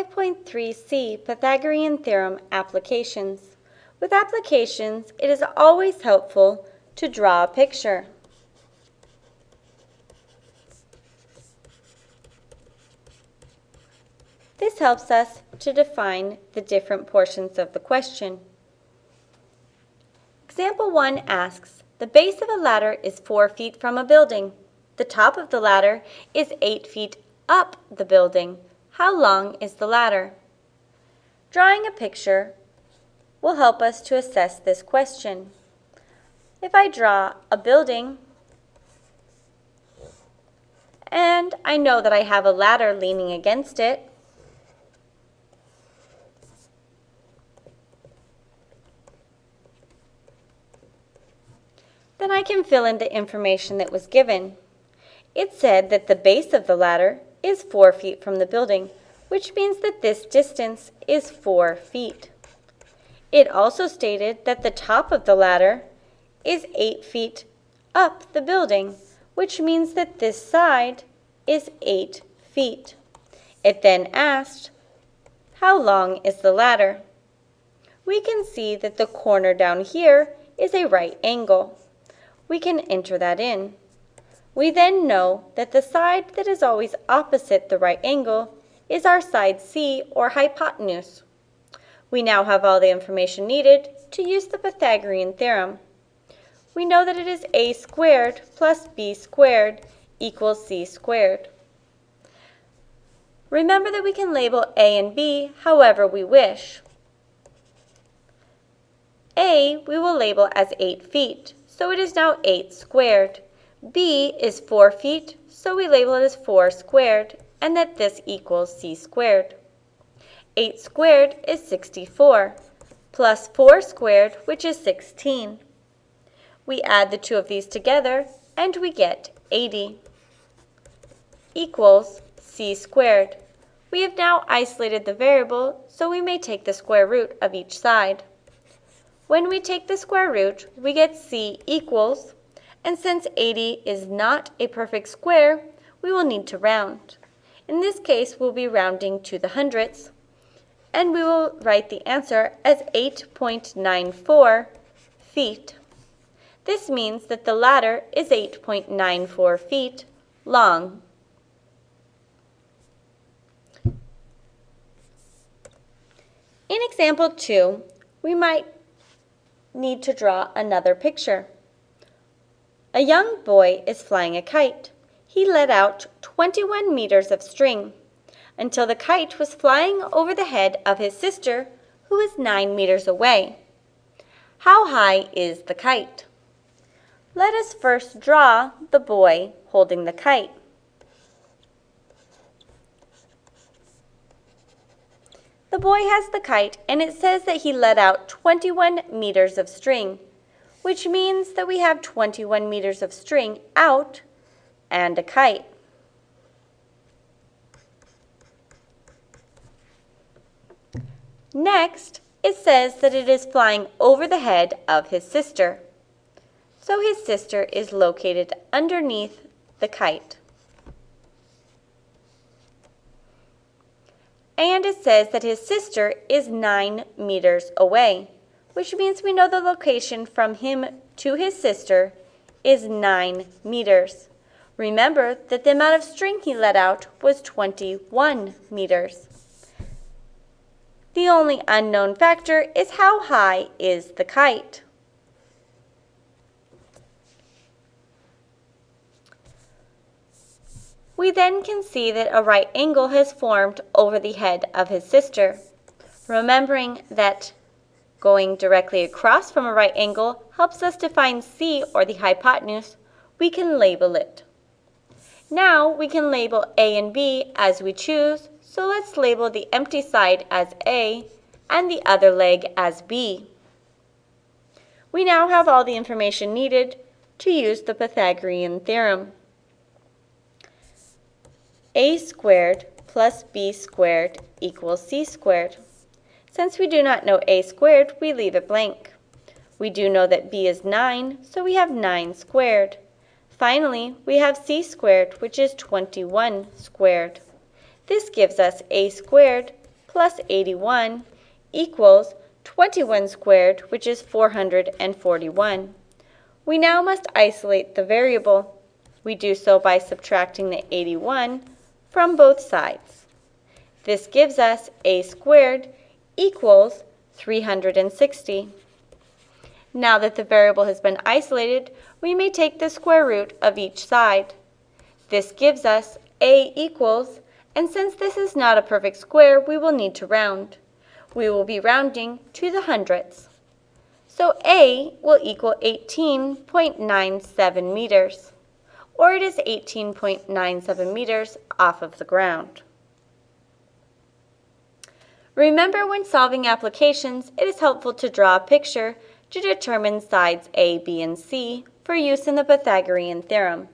5.3c Pythagorean Theorem Applications. With applications, it is always helpful to draw a picture. This helps us to define the different portions of the question. Example 1 asks, the base of a ladder is 4 feet from a building. The top of the ladder is 8 feet up the building. How long is the ladder? Drawing a picture will help us to assess this question. If I draw a building and I know that I have a ladder leaning against it, then I can fill in the information that was given. It said that the base of the ladder is 4 feet from the building, which means that this distance is 4 feet. It also stated that the top of the ladder is 8 feet up the building, which means that this side is 8 feet. It then asked, how long is the ladder? We can see that the corner down here is a right angle. We can enter that in. We then know that the side that is always opposite the right angle is our side C or hypotenuse. We now have all the information needed to use the Pythagorean theorem. We know that it is a squared plus b squared equals c squared. Remember that we can label a and b however we wish. a we will label as 8 feet, so it is now 8 squared. B is 4 feet, so we label it as 4 squared, and that this equals c squared. 8 squared is 64, plus 4 squared, which is 16. We add the two of these together, and we get 80 equals c squared. We have now isolated the variable, so we may take the square root of each side. When we take the square root, we get c equals, and since 80 is not a perfect square, we will need to round. In this case, we'll be rounding to the hundredths, and we will write the answer as 8.94 feet. This means that the ladder is 8.94 feet long. In example 2, we might need to draw another picture. A young boy is flying a kite. He let out 21 meters of string until the kite was flying over the head of his sister, who is 9 meters away. How high is the kite? Let us first draw the boy holding the kite. The boy has the kite and it says that he let out 21 meters of string, which means that we have 21 meters of string out and a kite. Next, it says that it is flying over the head of his sister. So his sister is located underneath the kite. And it says that his sister is 9 meters away, which means we know the location from him to his sister is 9 meters. Remember that the amount of string he let out was 21 meters. The only unknown factor is how high is the kite. We then can see that a right angle has formed over the head of his sister. Remembering that going directly across from a right angle helps us to find C or the hypotenuse, we can label it. Now we can label A and B as we choose, so let's label the empty side as A and the other leg as B. We now have all the information needed to use the Pythagorean theorem a squared plus b squared equals c squared. Since we do not know a squared, we leave it blank. We do know that b is 9, so we have 9 squared. Finally, we have c squared, which is 21 squared. This gives us a squared plus 81 equals 21 squared, which is 441. We now must isolate the variable. We do so by subtracting the 81 from both sides. This gives us a squared equals 360. Now that the variable has been isolated, we may take the square root of each side. This gives us a equals, and since this is not a perfect square, we will need to round. We will be rounding to the hundredths. So a will equal 18.97 meters, or it is 18.97 meters off of the ground. Remember when solving applications, it is helpful to draw a picture to determine sides A, B, and C for use in the Pythagorean theorem.